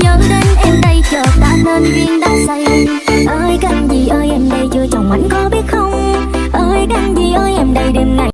nhớ đến em đây chợt đã nên duyên đã say. Ơi canh gì? Ơi, em đây chưa chồng ảnh có biết không? Ơi canh gì?